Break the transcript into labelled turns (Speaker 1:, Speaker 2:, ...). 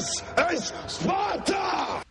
Speaker 1: This is Sparta!